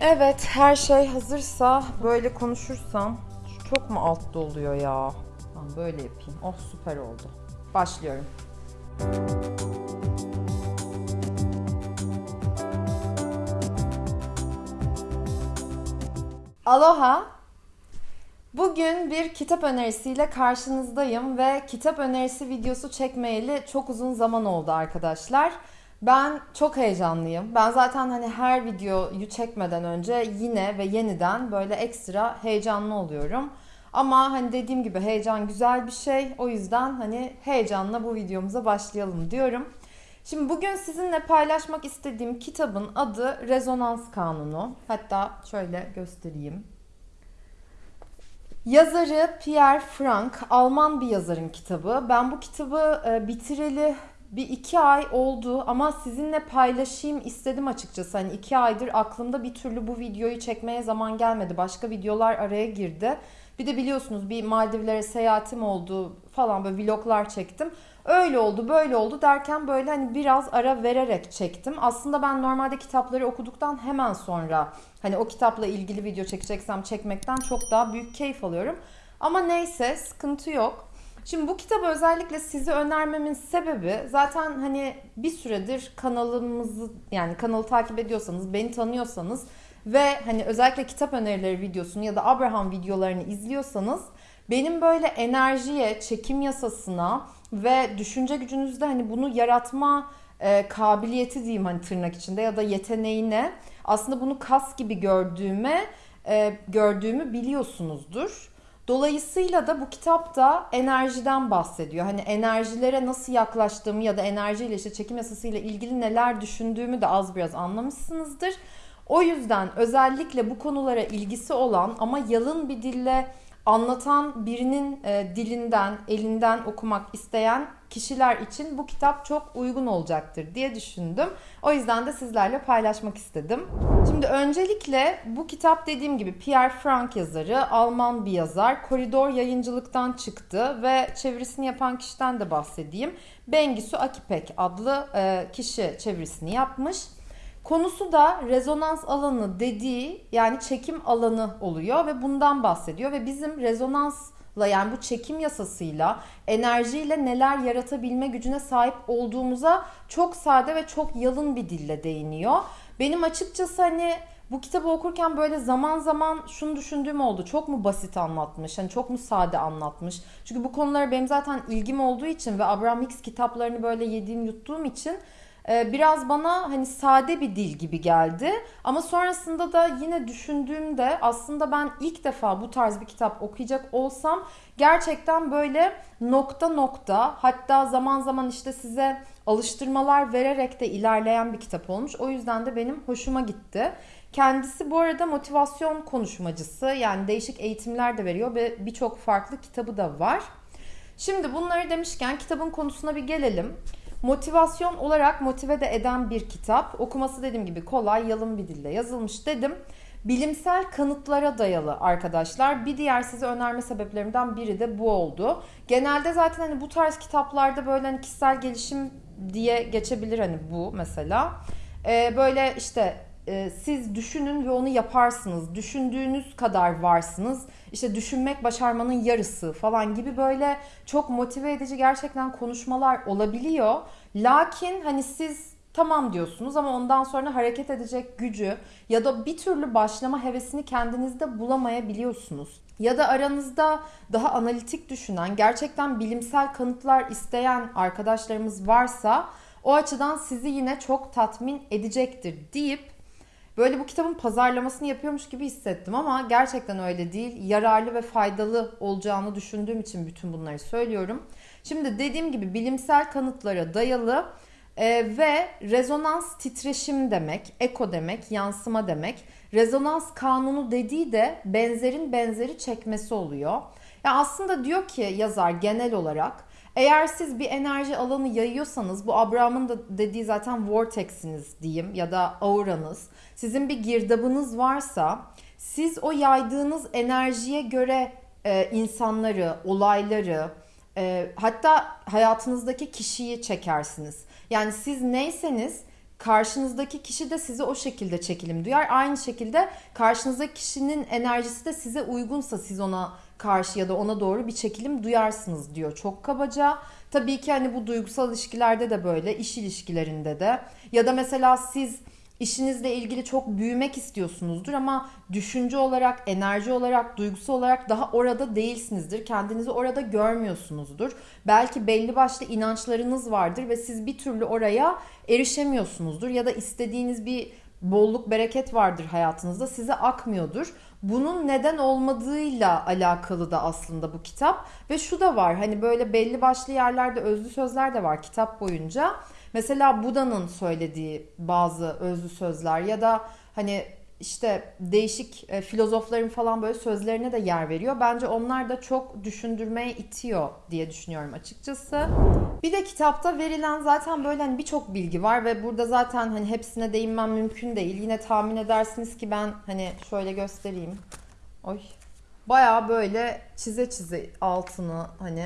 Evet, her şey hazırsa böyle konuşursam şu çok mu altta oluyor ya? Tamam böyle yapayım. Oh süper oldu. Başlıyorum. Aloha. Bugün bir kitap önerisiyle karşınızdayım ve kitap önerisi videosu çekmeyeli çok uzun zaman oldu arkadaşlar. Ben çok heyecanlıyım. Ben zaten hani her videoyu çekmeden önce yine ve yeniden böyle ekstra heyecanlı oluyorum. Ama hani dediğim gibi heyecan güzel bir şey. O yüzden hani heyecanla bu videomuza başlayalım diyorum. Şimdi bugün sizinle paylaşmak istediğim kitabın adı Rezonans Kanunu. Hatta şöyle göstereyim. Yazarı Pierre Frank, Alman bir yazarın kitabı. Ben bu kitabı e, bitireli bir iki ay oldu ama sizinle paylaşayım istedim açıkçası. Hani iki aydır aklımda bir türlü bu videoyu çekmeye zaman gelmedi. Başka videolar araya girdi. Bir de biliyorsunuz bir Maldivlere seyahatim oldu falan böyle vloglar çektim. Öyle oldu böyle oldu derken böyle hani biraz ara vererek çektim. Aslında ben normalde kitapları okuduktan hemen sonra hani o kitapla ilgili video çekeceksem çekmekten çok daha büyük keyif alıyorum. Ama neyse sıkıntı yok. Şimdi bu kitabı özellikle size önermemin sebebi zaten hani bir süredir kanalımızı yani kanalı takip ediyorsanız, beni tanıyorsanız ve hani özellikle kitap önerileri videosunu ya da Abraham videolarını izliyorsanız benim böyle enerjiye, çekim yasasına ve düşünce gücünüzde hani bunu yaratma e, kabiliyeti diyeyim hani tırnak içinde ya da yeteneğine aslında bunu kas gibi gördüğüme e, gördüğümü biliyorsunuzdur. Dolayısıyla da bu kitapta enerjiden bahsediyor. Hani enerjilere nasıl yaklaştığımı ya da enerjiyle işte çekim yasasıyla ilgili neler düşündüğümü de az biraz anlamışsınızdır. O yüzden özellikle bu konulara ilgisi olan ama yalın bir dille anlatan birinin e, dilinden, elinden okumak isteyen kişiler için bu kitap çok uygun olacaktır diye düşündüm. O yüzden de sizlerle paylaşmak istedim. Şimdi öncelikle bu kitap dediğim gibi Pierre Frank yazarı, Alman bir yazar. Koridor yayıncılıktan çıktı ve çevirisini yapan kişiden de bahsedeyim. Bengisu Akipek adlı e, kişi çevirisini yapmış. Konusu da rezonans alanı dediği yani çekim alanı oluyor ve bundan bahsediyor ve bizim rezonansla yani bu çekim yasasıyla enerjiyle neler yaratabilme gücüne sahip olduğumuza çok sade ve çok yalın bir dille değiniyor. Benim açıkçası hani bu kitabı okurken böyle zaman zaman şunu düşündüğüm oldu. Çok mu basit anlatmış? Hani çok mu sade anlatmış? Çünkü bu konulara benim zaten ilgim olduğu için ve Abraham Hicks kitaplarını böyle yediğim yuttuğum için biraz bana hani sade bir dil gibi geldi. Ama sonrasında da yine düşündüğümde aslında ben ilk defa bu tarz bir kitap okuyacak olsam gerçekten böyle nokta nokta hatta zaman zaman işte size alıştırmalar vererek de ilerleyen bir kitap olmuş. O yüzden de benim hoşuma gitti. Kendisi bu arada motivasyon konuşmacısı yani değişik eğitimler de veriyor ve birçok farklı kitabı da var. Şimdi bunları demişken kitabın konusuna bir gelelim. Motivasyon olarak motive de eden bir kitap. Okuması dediğim gibi kolay, yalın bir dille yazılmış dedim. Bilimsel kanıtlara dayalı arkadaşlar. Bir diğer size önerme sebeplerimden biri de bu oldu. Genelde zaten hani bu tarz kitaplarda böyle hani kişisel gelişim diye geçebilir hani bu mesela. Ee, böyle işte e, siz düşünün ve onu yaparsınız. Düşündüğünüz kadar varsınız. İşte düşünmek başarmanın yarısı falan gibi böyle çok motive edici gerçekten konuşmalar olabiliyor. Lakin hani siz tamam diyorsunuz ama ondan sonra hareket edecek gücü ya da bir türlü başlama hevesini kendinizde bulamayabiliyorsunuz. Ya da aranızda daha analitik düşünen, gerçekten bilimsel kanıtlar isteyen arkadaşlarımız varsa o açıdan sizi yine çok tatmin edecektir deyip Böyle bu kitabın pazarlamasını yapıyormuş gibi hissettim ama gerçekten öyle değil. Yararlı ve faydalı olacağını düşündüğüm için bütün bunları söylüyorum. Şimdi dediğim gibi bilimsel kanıtlara dayalı e, ve rezonans titreşim demek, eko demek, yansıma demek. Rezonans kanunu dediği de benzerin benzeri çekmesi oluyor. Ya aslında diyor ki yazar genel olarak eğer siz bir enerji alanı yayıyorsanız bu Abraham'ın da dediği zaten vortex'iniz diyeyim ya da auranız. Sizin bir girdabınız varsa siz o yaydığınız enerjiye göre e, insanları, olayları, e, hatta hayatınızdaki kişiyi çekersiniz. Yani siz neyseniz karşınızdaki kişi de size o şekilde çekilim duyar. Aynı şekilde karşınızdaki kişinin enerjisi de size uygunsa siz ona karşı ya da ona doğru bir çekilim duyarsınız diyor çok kabaca. Tabii ki hani bu duygusal ilişkilerde de böyle, iş ilişkilerinde de ya da mesela siz işinizle ilgili çok büyümek istiyorsunuzdur ama düşünce olarak, enerji olarak, duygusal olarak daha orada değilsinizdir. Kendinizi orada görmüyorsunuzdur. Belki belli başlı inançlarınız vardır ve siz bir türlü oraya erişemiyorsunuzdur ya da istediğiniz bir bolluk, bereket vardır hayatınızda size akmıyordur. Bunun neden olmadığıyla alakalı da aslında bu kitap ve şu da var hani böyle belli başlı yerlerde özlü sözler de var kitap boyunca. Mesela Buda'nın söylediği bazı özlü sözler ya da hani işte değişik e, filozofların falan böyle sözlerine de yer veriyor. Bence onlar da çok düşündürmeye itiyor diye düşünüyorum açıkçası. Bir de kitapta verilen zaten böyle hani birçok bilgi var ve burada zaten hani hepsine değinmem mümkün değil. Yine tahmin edersiniz ki ben hani şöyle göstereyim. Oy. Baya böyle çize çize altını hani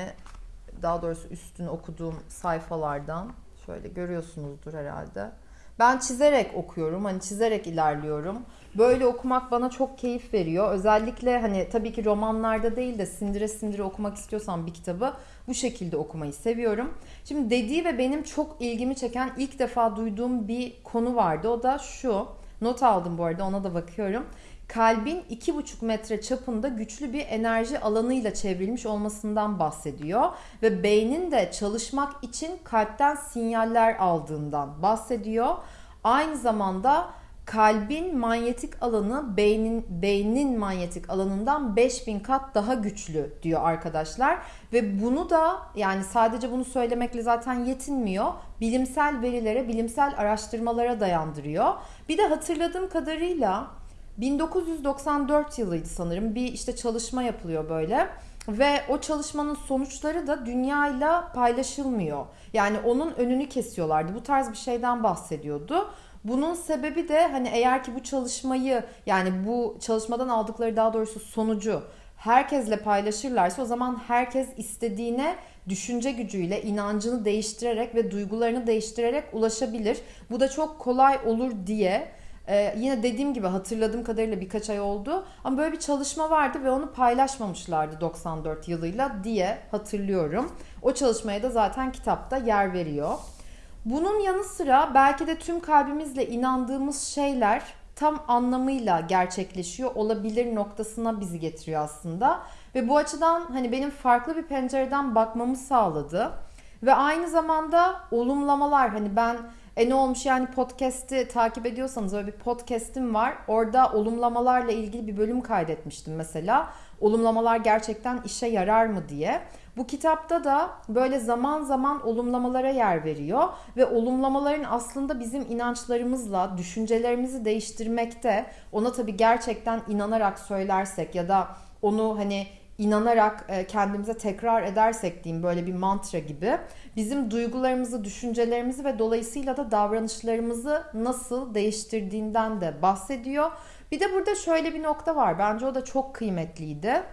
daha doğrusu üstünü okuduğum sayfalardan şöyle görüyorsunuzdur herhalde. Ben çizerek okuyorum. Hani çizerek ilerliyorum. Böyle okumak bana çok keyif veriyor. Özellikle hani tabii ki romanlarda değil de sindire sindire okumak istiyorsam bir kitabı bu şekilde okumayı seviyorum. Şimdi dediği ve benim çok ilgimi çeken ilk defa duyduğum bir konu vardı. O da şu. Not aldım bu arada ona da bakıyorum kalbin 2,5 metre çapında güçlü bir enerji alanıyla çevrilmiş olmasından bahsediyor ve beynin de çalışmak için kalpten sinyaller aldığından bahsediyor. Aynı zamanda kalbin manyetik alanı beynin beynin manyetik alanından 5000 kat daha güçlü diyor arkadaşlar ve bunu da yani sadece bunu söylemekle zaten yetinmiyor. Bilimsel verilere, bilimsel araştırmalara dayandırıyor. Bir de hatırladığım kadarıyla 1994 yılıydı sanırım. Bir işte çalışma yapılıyor böyle. Ve o çalışmanın sonuçları da dünyayla paylaşılmıyor. Yani onun önünü kesiyorlardı. Bu tarz bir şeyden bahsediyordu. Bunun sebebi de hani eğer ki bu çalışmayı yani bu çalışmadan aldıkları daha doğrusu sonucu herkesle paylaşırlarsa o zaman herkes istediğine düşünce gücüyle inancını değiştirerek ve duygularını değiştirerek ulaşabilir. Bu da çok kolay olur diye ee, yine dediğim gibi hatırladığım kadarıyla birkaç ay oldu. Ama böyle bir çalışma vardı ve onu paylaşmamışlardı 94 yılıyla diye hatırlıyorum. O çalışmaya da zaten kitapta yer veriyor. Bunun yanı sıra belki de tüm kalbimizle inandığımız şeyler tam anlamıyla gerçekleşiyor olabilir noktasına bizi getiriyor aslında. Ve bu açıdan hani benim farklı bir pencereden bakmamı sağladı. Ve aynı zamanda olumlamalar hani ben e ne olmuş yani podcast'i takip ediyorsanız öyle bir podcast'im var. Orada olumlamalarla ilgili bir bölüm kaydetmiştim mesela. Olumlamalar gerçekten işe yarar mı diye. Bu kitapta da böyle zaman zaman olumlamalara yer veriyor ve olumlamaların aslında bizim inançlarımızla düşüncelerimizi değiştirmekte. Ona tabii gerçekten inanarak söylersek ya da onu hani inanarak e, kendimize tekrar edersek diyeyim böyle bir mantra gibi bizim duygularımızı, düşüncelerimizi ve dolayısıyla da davranışlarımızı nasıl değiştirdiğinden de bahsediyor. Bir de burada şöyle bir nokta var. Bence o da çok kıymetliydi.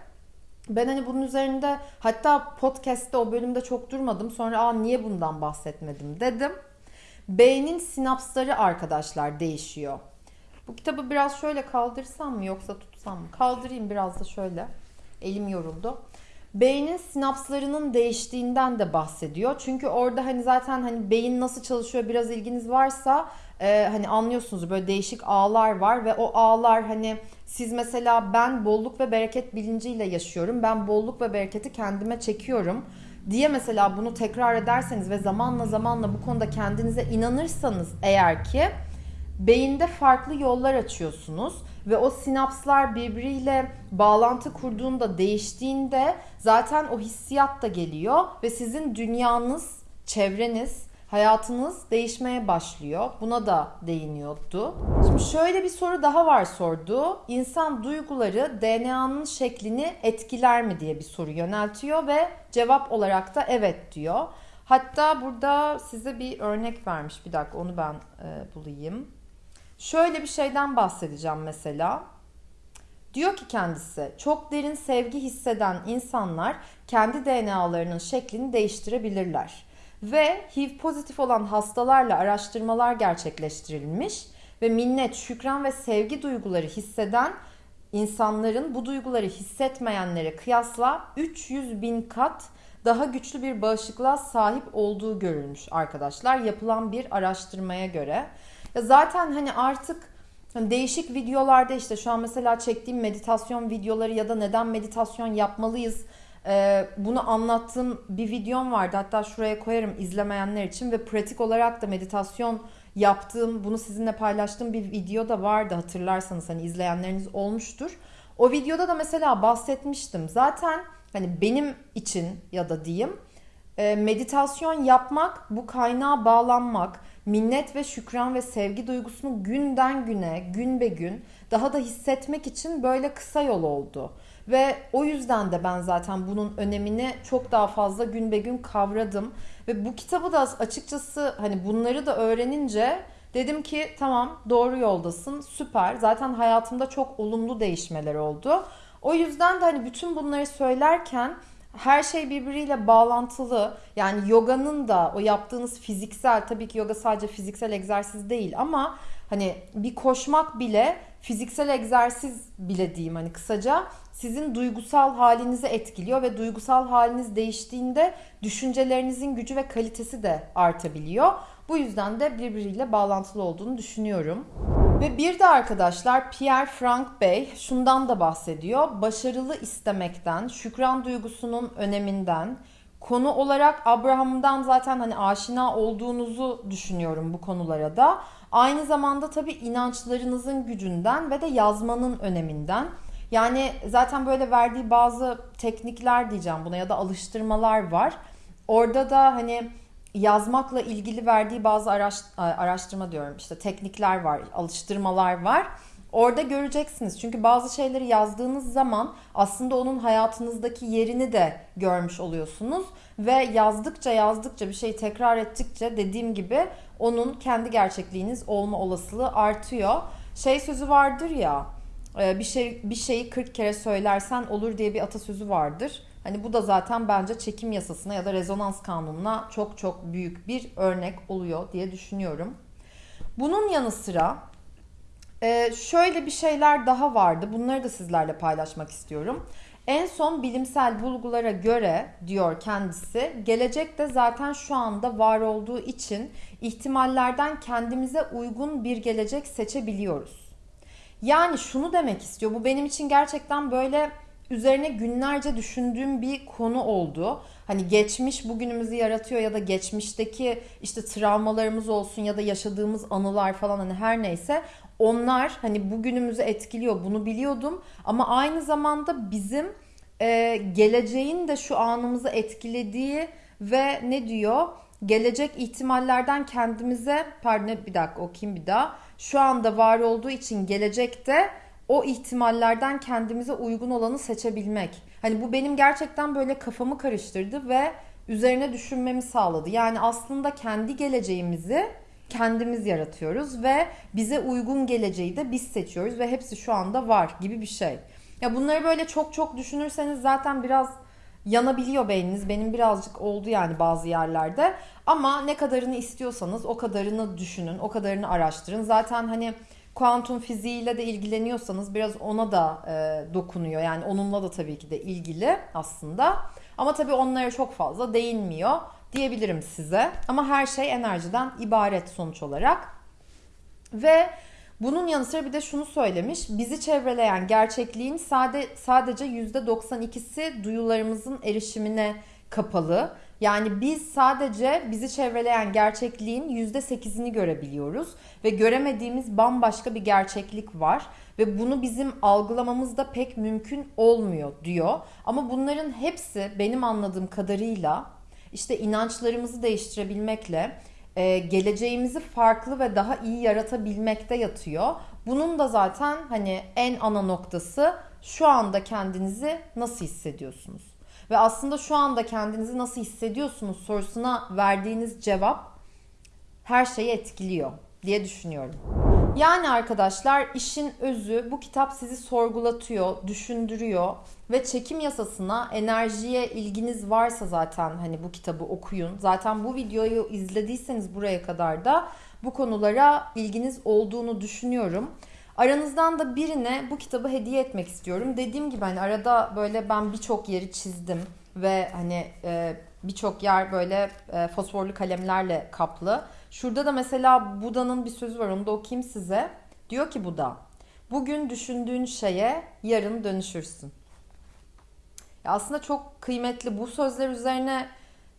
Ben hani bunun üzerinde hatta podcast'te o bölümde çok durmadım. Sonra aa niye bundan bahsetmedim dedim. Beynin sinapsları arkadaşlar değişiyor. Bu kitabı biraz şöyle kaldırsam mı yoksa tutsam mı? Kaldırayım biraz da şöyle. Elim yoruldu. Beynin sinapslarının değiştiğinden de bahsediyor. Çünkü orada hani zaten hani beyin nasıl çalışıyor biraz ilginiz varsa e, hani anlıyorsunuz böyle değişik ağlar var ve o ağlar hani siz mesela ben bolluk ve bereket bilinciyle yaşıyorum. Ben bolluk ve bereketi kendime çekiyorum diye mesela bunu tekrar ederseniz ve zamanla zamanla bu konuda kendinize inanırsanız eğer ki beyinde farklı yollar açıyorsunuz ve o sinapslar birbiriyle bağlantı kurduğunda, değiştiğinde zaten o hissiyat da geliyor ve sizin dünyanız, çevreniz, hayatınız değişmeye başlıyor. Buna da değiniyordu. Şimdi şöyle bir soru daha var sordu. İnsan duyguları DNA'nın şeklini etkiler mi diye bir soru yöneltiyor ve cevap olarak da evet diyor. Hatta burada size bir örnek vermiş. Bir dakika onu ben e, bulayım. Şöyle bir şeyden bahsedeceğim mesela. Diyor ki kendisi, çok derin sevgi hisseden insanlar kendi DNA'larının şeklini değiştirebilirler. ve HIV pozitif olan hastalarla araştırmalar gerçekleştirilmiş ve minnet, şükran ve sevgi duyguları hisseden insanların bu duyguları hissetmeyenlere kıyasla 300 bin kat daha güçlü bir bağışıklığa sahip olduğu görülmüş arkadaşlar yapılan bir araştırmaya göre. Ya zaten hani artık hani değişik videolarda işte şu an mesela çektiğim meditasyon videoları ya da neden meditasyon yapmalıyız ee, bunu anlattığım bir videom vardı. Hatta şuraya koyarım izlemeyenler için ve pratik olarak da meditasyon yaptığım, bunu sizinle paylaştığım bir video da vardı hatırlarsanız hani izleyenleriniz olmuştur. O videoda da mesela bahsetmiştim. Zaten hani benim için ya da diyeyim meditasyon yapmak, bu kaynağa bağlanmak, minnet ve şükran ve sevgi duygusunu günden güne, gün be gün daha da hissetmek için böyle kısa yol oldu. Ve o yüzden de ben zaten bunun önemini çok daha fazla gün be gün kavradım. Ve bu kitabı da açıkçası hani bunları da öğrenince dedim ki tamam doğru yoldasın süper. Zaten hayatımda çok olumlu değişmeler oldu. O yüzden de hani bütün bunları söylerken her şey birbiriyle bağlantılı. Yani yoganın da o yaptığınız fiziksel tabii ki yoga sadece fiziksel egzersiz değil ama hani bir koşmak bile fiziksel egzersiz bile diyeyim hani kısaca sizin duygusal halinizi etkiliyor ve duygusal haliniz değiştiğinde düşüncelerinizin gücü ve kalitesi de artabiliyor. Bu yüzden de birbiriyle bağlantılı olduğunu düşünüyorum. Ve bir de arkadaşlar Pierre Frank Bey şundan da bahsediyor. Başarılı istemekten, şükran duygusunun öneminden, konu olarak Abraham'dan zaten hani aşina olduğunuzu düşünüyorum bu konulara da. Aynı zamanda tabii inançlarınızın gücünden ve de yazmanın öneminden. Yani zaten böyle verdiği bazı teknikler diyeceğim buna ya da alıştırmalar var. Orada da hani yazmakla ilgili verdiği bazı araş, araştırma diyorum işte teknikler var, alıştırmalar var. Orada göreceksiniz. Çünkü bazı şeyleri yazdığınız zaman aslında onun hayatınızdaki yerini de görmüş oluyorsunuz. Ve yazdıkça yazdıkça bir şeyi tekrar ettikçe dediğim gibi onun kendi gerçekliğiniz olma olasılığı artıyor. Şey sözü vardır ya ee, bir şey bir şeyi 40 kere söylersen olur diye bir atasözü vardır. Hani bu da zaten bence çekim yasasına ya da rezonans kanununa çok çok büyük bir örnek oluyor diye düşünüyorum. Bunun yanı sıra e, şöyle bir şeyler daha vardı. Bunları da sizlerle paylaşmak istiyorum. En son bilimsel bulgulara göre diyor kendisi, gelecekte zaten şu anda var olduğu için ihtimallerden kendimize uygun bir gelecek seçebiliyoruz. Yani şunu demek istiyor. Bu benim için gerçekten böyle üzerine günlerce düşündüğüm bir konu oldu. Hani geçmiş bugünümüzü yaratıyor ya da geçmişteki işte travmalarımız olsun ya da yaşadığımız anılar falan hani her neyse onlar hani bugünümüzü etkiliyor. Bunu biliyordum. Ama aynı zamanda bizim e, geleceğin de şu anımızı etkilediği ve ne diyor? Gelecek ihtimallerden kendimize pardon bir dakika okuyayım bir daha. Şu anda var olduğu için gelecekte o ihtimallerden kendimize uygun olanı seçebilmek. Hani bu benim gerçekten böyle kafamı karıştırdı ve üzerine düşünmemi sağladı. Yani aslında kendi geleceğimizi kendimiz yaratıyoruz ve bize uygun geleceği de biz seçiyoruz ve hepsi şu anda var gibi bir şey. Ya bunları böyle çok çok düşünürseniz zaten biraz yanabiliyor beyniniz. Benim birazcık oldu yani bazı yerlerde. Ama ne kadarını istiyorsanız o kadarını düşünün, o kadarını araştırın. Zaten hani kuantum fiziğiyle de ilgileniyorsanız biraz ona da e, dokunuyor. Yani onunla da tabii ki de ilgili aslında. Ama tabii onlara çok fazla değinmiyor diyebilirim size. Ama her şey enerjiden ibaret sonuç olarak. Ve bunun yanı sıra bir de şunu söylemiş. Bizi çevreleyen gerçekliğin sade, sadece %92'si duyularımızın erişimine kapalı. Yani biz sadece bizi çevreleyen gerçekliğin %8'ini görebiliyoruz ve göremediğimiz bambaşka bir gerçeklik var ve bunu bizim algılamamız da pek mümkün olmuyor diyor. Ama bunların hepsi benim anladığım kadarıyla işte inançlarımızı değiştirebilmekle e, geleceğimizi farklı ve daha iyi yaratabilmekte yatıyor. Bunun da zaten hani en ana noktası şu anda kendinizi nasıl hissediyorsunuz? Ve aslında şu anda kendinizi nasıl hissediyorsunuz sorusuna verdiğiniz cevap her şeyi etkiliyor diye düşünüyorum. Yani arkadaşlar işin özü bu kitap sizi sorgulatıyor, düşündürüyor ve çekim yasasına, enerjiye ilginiz varsa zaten hani bu kitabı okuyun. Zaten bu videoyu izlediyseniz buraya kadar da bu konulara ilginiz olduğunu düşünüyorum. Aranızdan da birine bu kitabı hediye etmek istiyorum. Dediğim gibi hani arada böyle ben birçok yeri çizdim ve hani e, birçok yer böyle e, fosforlu kalemlerle kaplı. Şurada da mesela Buda'nın bir sözü var onu da okuyayım size. Diyor ki Buda, bugün düşündüğün şeye yarın dönüşürsün. Ya aslında çok kıymetli bu sözler üzerine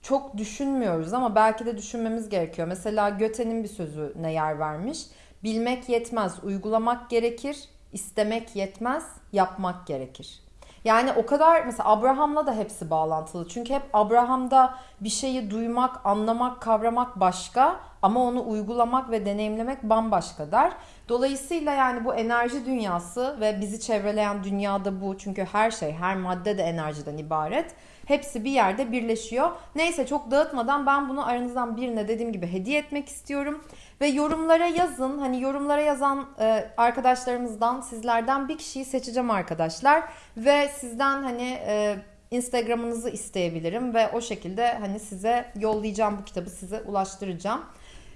çok düşünmüyoruz ama belki de düşünmemiz gerekiyor. Mesela Göte'nin bir sözüne yer vermiş. Bilmek yetmez, uygulamak gerekir. İstemek yetmez, yapmak gerekir. Yani o kadar mesela Abraham'la da hepsi bağlantılı. Çünkü hep Abraham'da bir şeyi duymak, anlamak, kavramak başka ama onu uygulamak ve deneyimlemek bambaşka der. Dolayısıyla yani bu enerji dünyası ve bizi çevreleyen dünyada bu. Çünkü her şey, her madde de enerjiden ibaret. Hepsi bir yerde birleşiyor. Neyse çok dağıtmadan ben bunu aranızdan birine dediğim gibi hediye etmek istiyorum. Ve yorumlara yazın. Hani yorumlara yazan e, arkadaşlarımızdan sizlerden bir kişiyi seçeceğim arkadaşlar. Ve sizden hani e, Instagram'ınızı isteyebilirim ve o şekilde hani size yollayacağım bu kitabı size ulaştıracağım.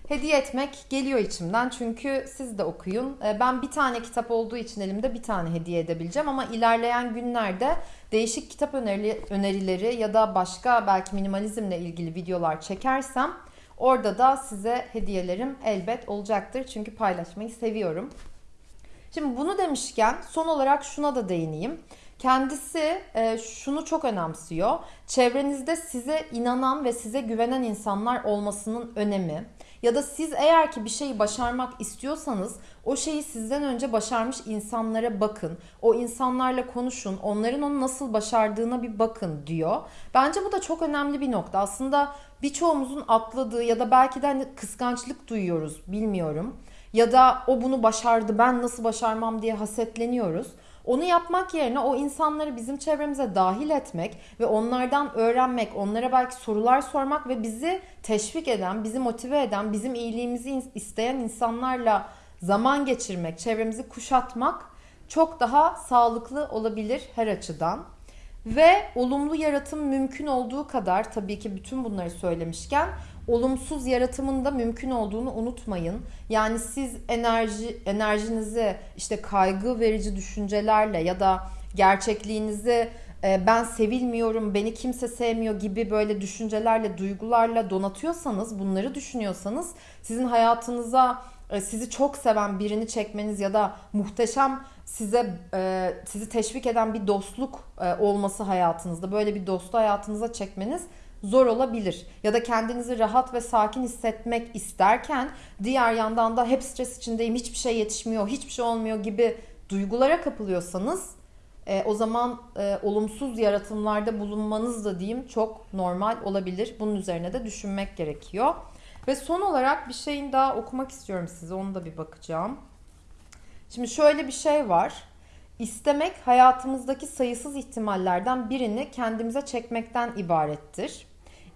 Hediye etmek geliyor içimden çünkü siz de okuyun. E, ben bir tane kitap olduğu için elimde bir tane hediye edebileceğim ama ilerleyen günlerde değişik kitap öneri, önerileri ya da başka belki minimalizmle ilgili videolar çekersem Orada da size hediyelerim elbet olacaktır. Çünkü paylaşmayı seviyorum. Şimdi bunu demişken son olarak şuna da değineyim. Kendisi e, şunu çok önemsiyor. Çevrenizde size inanan ve size güvenen insanlar olmasının önemi. Ya da siz eğer ki bir şeyi başarmak istiyorsanız o şeyi sizden önce başarmış insanlara bakın. O insanlarla konuşun. Onların onu nasıl başardığına bir bakın diyor. Bence bu da çok önemli bir nokta. Aslında birçoğumuzun atladığı ya da belki de hani kıskançlık duyuyoruz bilmiyorum. Ya da o bunu başardı ben nasıl başarmam diye hasetleniyoruz. Onu yapmak yerine o insanları bizim çevremize dahil etmek ve onlardan öğrenmek, onlara belki sorular sormak ve bizi teşvik eden, bizi motive eden, bizim iyiliğimizi isteyen insanlarla zaman geçirmek, çevremizi kuşatmak çok daha sağlıklı olabilir her açıdan. Ve olumlu yaratım mümkün olduğu kadar tabii ki bütün bunları söylemişken olumsuz yaratımın da mümkün olduğunu unutmayın. Yani siz enerji enerjinizi işte kaygı verici düşüncelerle ya da gerçekliğinizi e, ben sevilmiyorum, beni kimse sevmiyor gibi böyle düşüncelerle, duygularla donatıyorsanız, bunları düşünüyorsanız sizin hayatınıza e, sizi çok seven birini çekmeniz ya da muhteşem size e, sizi teşvik eden bir dostluk olması hayatınızda böyle bir dostu hayatınıza çekmeniz zor olabilir. Ya da kendinizi rahat ve sakin hissetmek isterken diğer yandan da hep stres içindeyim, hiçbir şey yetişmiyor, hiçbir şey olmuyor gibi duygulara kapılıyorsanız e, o zaman e, olumsuz yaratımlarda bulunmanız da diyeyim çok normal olabilir. Bunun üzerine de düşünmek gerekiyor. Ve son olarak bir şeyin daha okumak istiyorum size. Onu da bir bakacağım. Şimdi şöyle bir şey var. İstemek hayatımızdaki sayısız ihtimallerden birini kendimize çekmekten ibarettir.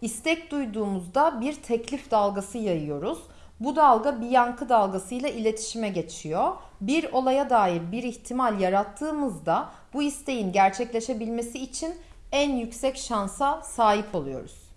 İstek duyduğumuzda bir teklif dalgası yayıyoruz. Bu dalga bir yankı dalgasıyla iletişime geçiyor. Bir olaya dair bir ihtimal yarattığımızda bu isteğin gerçekleşebilmesi için en yüksek şansa sahip oluyoruz.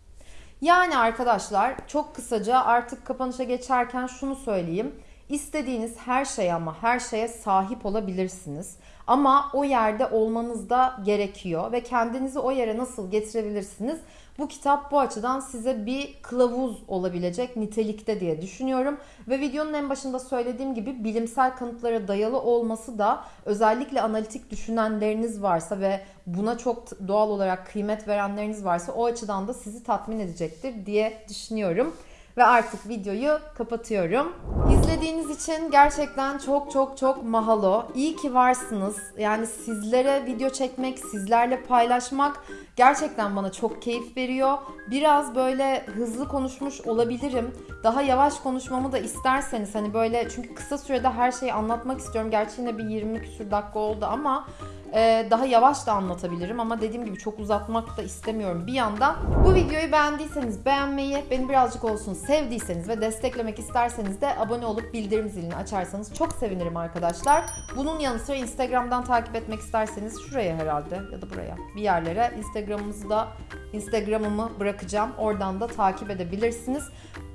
Yani arkadaşlar çok kısaca artık kapanışa geçerken şunu söyleyeyim. İstediğiniz her şey ama her şeye sahip olabilirsiniz. Ama o yerde olmanız da gerekiyor ve kendinizi o yere nasıl getirebilirsiniz? Bu kitap bu açıdan size bir kılavuz olabilecek nitelikte diye düşünüyorum. Ve videonun en başında söylediğim gibi bilimsel kanıtlara dayalı olması da özellikle analitik düşünenleriniz varsa ve buna çok doğal olarak kıymet verenleriniz varsa o açıdan da sizi tatmin edecektir diye düşünüyorum ve artık videoyu kapatıyorum. İzlediğiniz için gerçekten çok çok çok mahalo. İyi ki varsınız. Yani sizlere video çekmek, sizlerle paylaşmak gerçekten bana çok keyif veriyor. Biraz böyle hızlı konuşmuş olabilirim. Daha yavaş konuşmamı da isterseniz hani böyle çünkü kısa sürede her şeyi anlatmak istiyorum. Gerçi yine bir 20 küsür dakika oldu ama Ee, daha yavaş da anlatabilirim ama dediğim gibi çok uzatmak da istemiyorum bir yandan. Bu videoyu beğendiyseniz beğenmeyi, beni birazcık olsun sevdiyseniz ve desteklemek isterseniz de abone olup bildirim zilini açarsanız çok sevinirim arkadaşlar. Bunun yanı sıra Instagram'dan takip etmek isterseniz şuraya herhalde ya da buraya bir yerlere Instagram'ımızı da Instagram'ımı bırakacağım. Oradan da takip edebilirsiniz.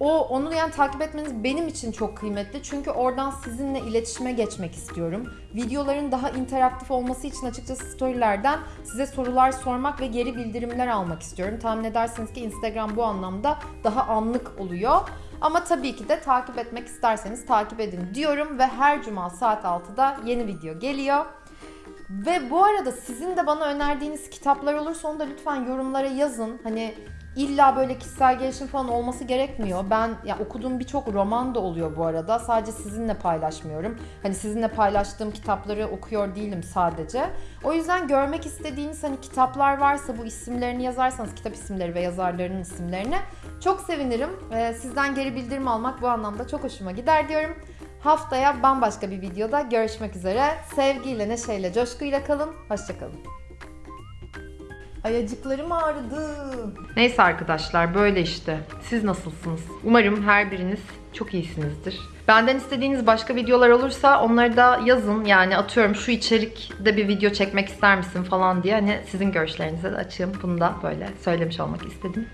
O onu yani takip etmeniz benim için çok kıymetli. Çünkü oradan sizinle iletişime geçmek istiyorum. Videoların daha interaktif olması için açıkçası storylerden size sorular sormak ve geri bildirimler almak istiyorum. Tahmin edersiniz ki Instagram bu anlamda daha anlık oluyor. Ama tabii ki de takip etmek isterseniz takip edin diyorum ve her cuma saat 6'da yeni video geliyor. Ve bu arada sizin de bana önerdiğiniz kitaplar olursa onu da lütfen yorumlara yazın. Hani illa böyle kişisel gelişim falan olması gerekmiyor. Ben ya okuduğum birçok roman da oluyor bu arada. Sadece sizinle paylaşmıyorum. Hani sizinle paylaştığım kitapları okuyor değilim sadece. O yüzden görmek istediğiniz hani kitaplar varsa bu isimlerini yazarsanız kitap isimleri ve yazarlarının isimlerini çok sevinirim. Ee, sizden geri bildirim almak bu anlamda çok hoşuma gider diyorum. Haftaya bambaşka bir videoda görüşmek üzere. Sevgiyle, neşeyle, coşkuyla kalın. Hoşçakalın. Ayacıklarım ağrıdı. Neyse arkadaşlar böyle işte. Siz nasılsınız? Umarım her biriniz çok iyisinizdir. Benden istediğiniz başka videolar olursa onları da yazın. Yani atıyorum şu içerikte bir video çekmek ister misin falan diye. Hani sizin görüşlerinize de açığım. Bunu da böyle söylemiş olmak istedim.